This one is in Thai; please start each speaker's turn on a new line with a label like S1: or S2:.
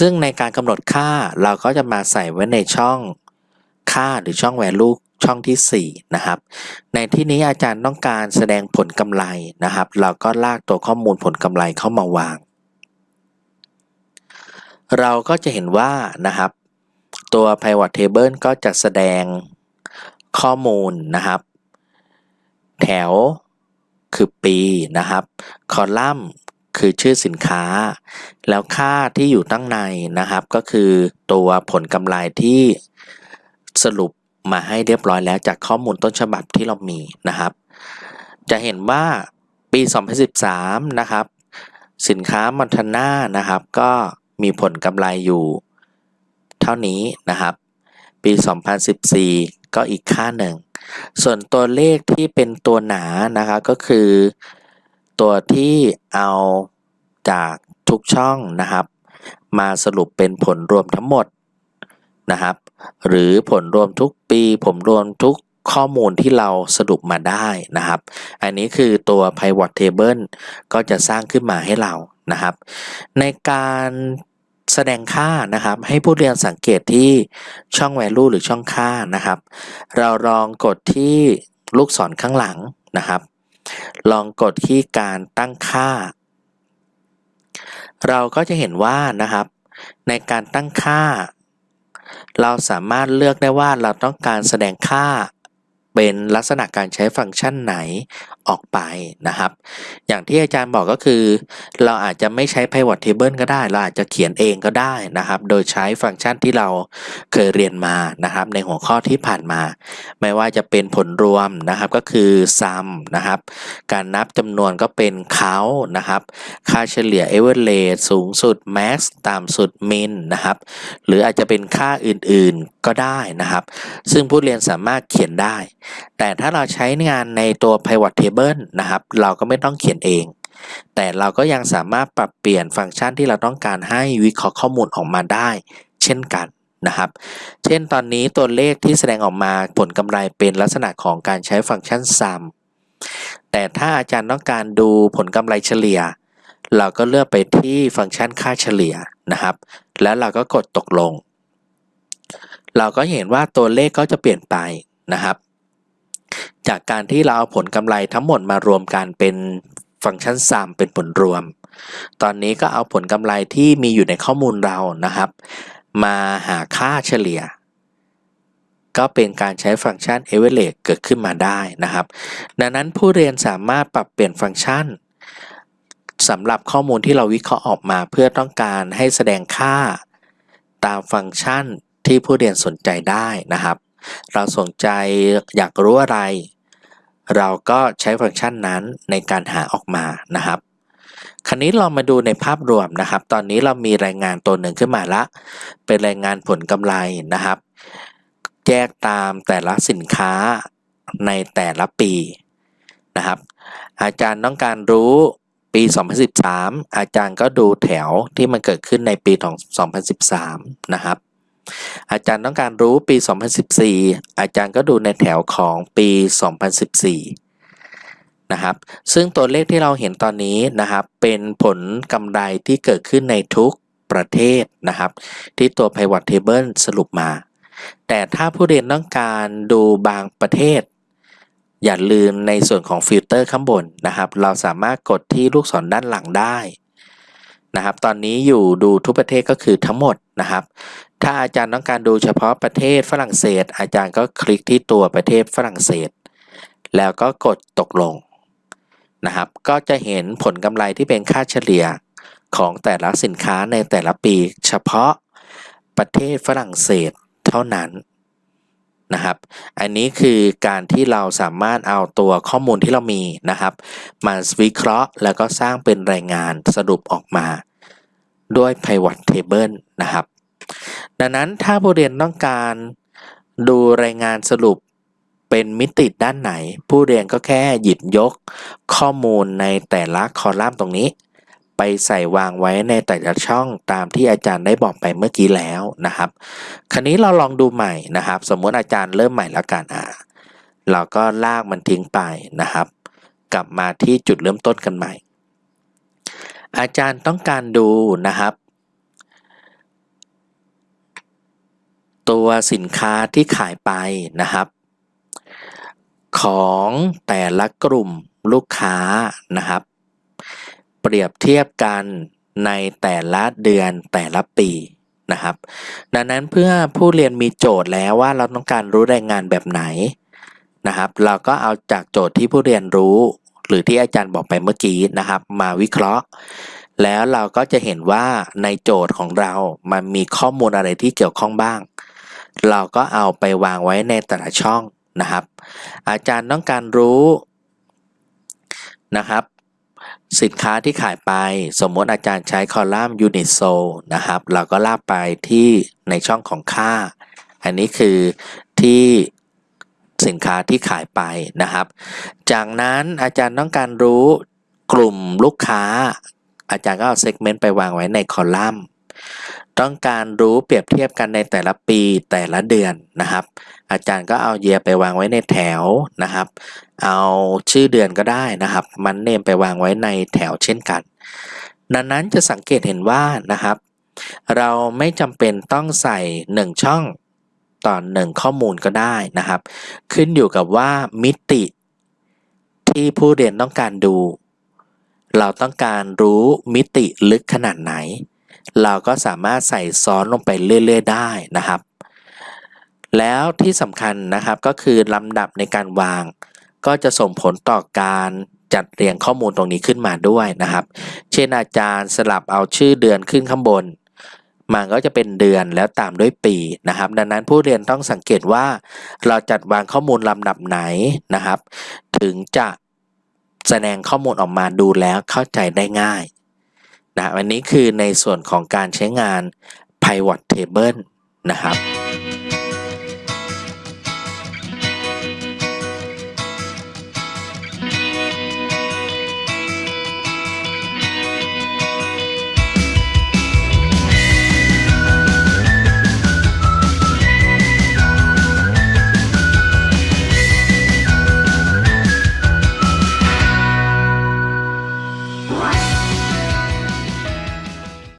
S1: ซึ่งในการกำหนดค่าเราก็จะมาใส่ไว้ในช่องค่าหรือช่อง value ช่องที่ 4 นะครับ ในที่นี้อาจารย์ต้องการแสดงผลกำไรนะครับ เราก็ลากตัวข้อมูลผลกำไรเข้ามาวาง เราก็จะเห็นว่านะครับ ตัว pivot table ก็จะแสดงข้อมูลนะครับ แถวคือปีนะครับ คอลัมน์ คือชื่อสินค้า แล้วค่าที่อยู่ตั้งในนะครับ ก็คือตัวผลกำไรที่สรุปมาให้เรียบร้อยแล้วจากข้อมูลต้นฉบับที่เรามีนะครับ จะเห็นว่าปี 2013 นะครับ สินค้ามอนทาน่านะครับ ก็มีผลกำไรอยู่ เท่านี้นะครับ ปี 2014 ก็อีกค่าหนึ่ง ส่วนตัวเลขที่เป็นตัวหนานะครับก็คือ ตัวที่เอาจากทุกช่องนะครับ มาสรุปเป็นผลรวมทั้งหมดนะครับ หรือผลรวมทุกปีผมรวมทุกข้อมูลที่เราสรุปมาได้นะครับ อันนี้คือตัว pivot table ก็จะสร้างขึ้นมาให้เรานะครับ ในการแสดงค่านะครับ ให้ผู้เรียนสังเกตที่ช่อง value หรือช่องค่านะครับ เราลองกดที่ลูกศรข้างหลังนะครับ ลองกดที่การตั้งค่า เราก็จะเห็นว่านะครับ ในการตั้งค่า เราสามารถเลือกได้ว่าเราต้องการแสดงค่า เป็นลักษณะการใช้ฟังก์ชันไหนออกไปนะครับ อย่างที่อาจารย์บอกก็คือ เราอาจจะไม่ใช้ pivot table ก็ได้ เราอาจจะเขียนเองก็ได้นะครับ โดยใช้ฟังก์ชันที่เราเคยเรียนมานะครับ ในหัวข้อที่ผ่านมา ไม่ว่าจะเป็นผลรวมนะครับก็คือ sum นะครับ การนับจำนวนก็เป็น count นะครับ ค่าเฉลี่ย average สูงสุด max ต่ำสุด min นะครับ หรืออาจจะเป็นค่าอื่นๆก็ได้นะครับ ซึ่งผู้เรียนสามารถเขียนได้แต่ถ้าเราใช้งานในตัว pivot table นะครับ เราก็ไม่ต้องเขียนเอง แต่เราก็ยังสามารถปรับเปลี่ยนฟังก์ชันที่เราต้องการให้วิเคราะห์ข้อมูลออกมาได้ เช่นกันนะครับ เช่นตอนนี้ตัวเลขที่แสดงออกมาผลกำไรเป็นลักษณะของการใช้ฟังก์ชัน sum แต่ถ้าอาจารย์ต้องการดูผลกำไรเฉลี่ย เราก็เลือกไปที่ฟังก์ชันค่าเฉลี่ยนะครับ แล้วเราก็กดตกลง เราก็เห็นว่าตัวเลขก็จะเปลี่ยนไปนะครับ จากการที่เราเอาผลกำไรทั้งหมดมารวมกันเป็นฟังก์ชัน sum เป็นผลรวม ตอนนี้ก็เอาผลกำไรที่มีอยู่ในข้อมูลเรานะครับ มาหาค่าเฉลี่ย ก็เป็นการใช้ฟังก์ชัน average เกิดขึ้นมาได้นะครับ ดังนั้นผู้เรียนสามารถปรับเปลี่ยนฟังก์ชันสำหรับข้อมูลที่เราวิเคราะห์ออกมาเพื่อต้องการให้แสดงค่า ตามฟังก์ชันที่ผู้เรียนสนใจได้นะครับ เราสนใจอยากรู้อะไร เราก็ใช้ฟังก์ชันนั้นในการหาออกมานะครับ คราวนี้เรามาดูในภาพรวมนะครับ ตอนนี้เรามีรายงานตัวหนึ่งขึ้นมาละ เป็นรายงานผลกำไรนะครับ แยกตามแต่ละสินค้าในแต่ละปีนะครับ อาจารย์ต้องการรู้ปี 2013 อาจารย์ก็ดูแถวที่มันเกิดขึ้นในปี2013 นะครับ อาจารย์ต้องการรู้ปี 2014 อาจารย์ก็ดูในแถวของปี 2014 นะครับ ซึ่งตัวเลขที่เราเห็นตอนนี้นะครับ เป็นผลกำไรที่เกิดขึ้นในทุกประเทศนะครับ ที่ตัว pivot table สรุปมา แต่ถ้าผู้เรียนต้องการดูบางประเทศ อย่าลืมในส่วนของฟิลเตอร์ข้างบนนะครับ เราสามารถกดที่ลูกศรด้านหลังได้ นะครับ ตอนนี้อยู่ดูทุกประเทศก็คือทั้งหมดนะครับ ถ้าอาจารย์ต้องการดูเฉพาะประเทศฝรั่งเศส อาจารย์ก็คลิกที่ตัวประเทศฝรั่งเศส แล้วก็กดตกลงนะครับ ก็จะเห็นผลกำไรที่เป็นค่าเฉลี่ยของแต่ละสินค้าในแต่ละปีเฉพาะประเทศฝรั่งเศสเท่านั้นนะครับ อันนี้คือการที่เราสามารถเอาตัวข้อมูลที่เรามีนะครับ มาวิเคราะห์แล้วก็สร้างเป็นรายงานสรุปออกมา ด้วย pivot table นะครับ ดังนั้นถ้าผู้เรียนต้องการดูรายงานสรุปเป็นมิติด้านไหน ผู้เรียนก็แค่หยิบยกข้อมูลในแต่ละคอลัมน์ตรงนี้ ไปใส่วางไว้ในแต่ละช่องตามที่อาจารย์ได้บอกไปเมื่อกี้แล้วนะครับ คราวนี้เราลองดูใหม่นะครับ สมมติอาจารย์เริ่มใหม่แล้วกันอ่าเราก็ลากมันทิ้งไปนะครับ กลับมาที่จุดเริ่มต้นกันใหม่ อาจารย์ต้องการดูนะครับ ตัวสินค้าที่ขายไปนะครับ ของแต่ละกลุ่มลูกค้านะครับ เปรียบเทียบกันในแต่ละเดือนแต่ละปีนะครับ ดังนั้นเพื่อผู้เรียนมีโจทย์แล้วว่าเราต้องการรู้รายงานแบบไหนนะครับ เราก็เอาจากโจทย์ที่ผู้เรียนรู้ หรือที่อาจารย์บอกไปเมื่อกี้นะครับ มาวิเคราะห์ แล้วเราก็จะเห็นว่าในโจทย์ของเรามันมีข้อมูลอะไรที่เกี่ยวข้องบ้าง เราก็เอาไปวางไว้ในแต่ละช่องนะครับ อาจารย์ต้องการรู้นะครับ สินค้าที่ขายไปสมมติอาจารย์ใช้คอลัมน์ unit sold นะครับ เราก็ลากไปที่ในช่องของค่า อันนี้คือที่ สินค้าที่ขายไปนะครับ จากนั้นอาจารย์ต้องการรู้กลุ่มลูกค้า อาจารย์ก็เอาเซกเมนต์ไปวางไว้ในคอลัมน์ต้องการรู้เปรียบเทียบกันในแต่ละปีแต่ละเดือนนะครับ อาจารย์ก็เอาเยียไปวางไว้ในแถวนะครับ เอาชื่อเดือนก็ได้นะครับ มันเนมไปวางไว้ในแถวเช่นกันดังนั้นจะสังเกตเห็นว่านะครับ เราไม่จำเป็นต้องใส่ 1 ช่อง ต่อ1ข้อมูลก็ได้นะครับ ขึ้นอยู่กับว่ามิติที่ผู้เรียนต้องการดู เราต้องการรู้มิติลึกขนาดไหน เราก็สามารถใส่ซ้อนลงไปเรื่อยๆได้นะครับ แล้วที่สำคัญนะครับก็คือลำดับในการวาง ก็จะส่งผลต่อการจัดเรียงข้อมูลตรงนี้ขึ้นมาด้วยนะครับ เช่นอาจารย์สลับเอาชื่อเดือนขึ้นข้างบน มันก็จะเป็นเดือนแล้วตามด้วยปีนะครับ ดังนั้นผู้เรียนต้องสังเกตว่า เราจัดวางข้อมูลลำดับไหนนะครับ ถึงจะแสดงข้อมูลออกมาดูแล้วเข้าใจได้ง่ายนะอันนี้คือในส่วนของการใช้งาน pivot table นะครับ